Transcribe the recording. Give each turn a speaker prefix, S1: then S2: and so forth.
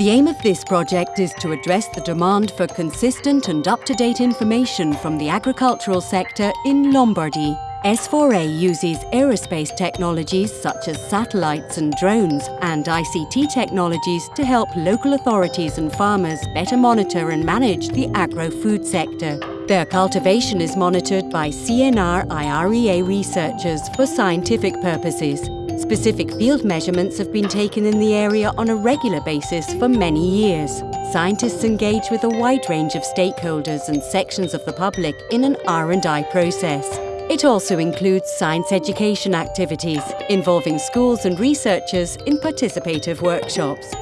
S1: The aim of this project is to address the demand for consistent and up-to-date information from the agricultural sector in Lombardy. S4A uses aerospace technologies such as satellites and drones and ICT technologies to help local authorities and farmers better monitor and manage the agro-food sector. Their cultivation is monitored by CNR IREA researchers for scientific purposes. Specific field measurements have been taken in the area on a regular basis for many years. Scientists engage with a wide range of stakeholders and sections of the public in an R&I process. It also includes science education activities involving schools and researchers in participative workshops.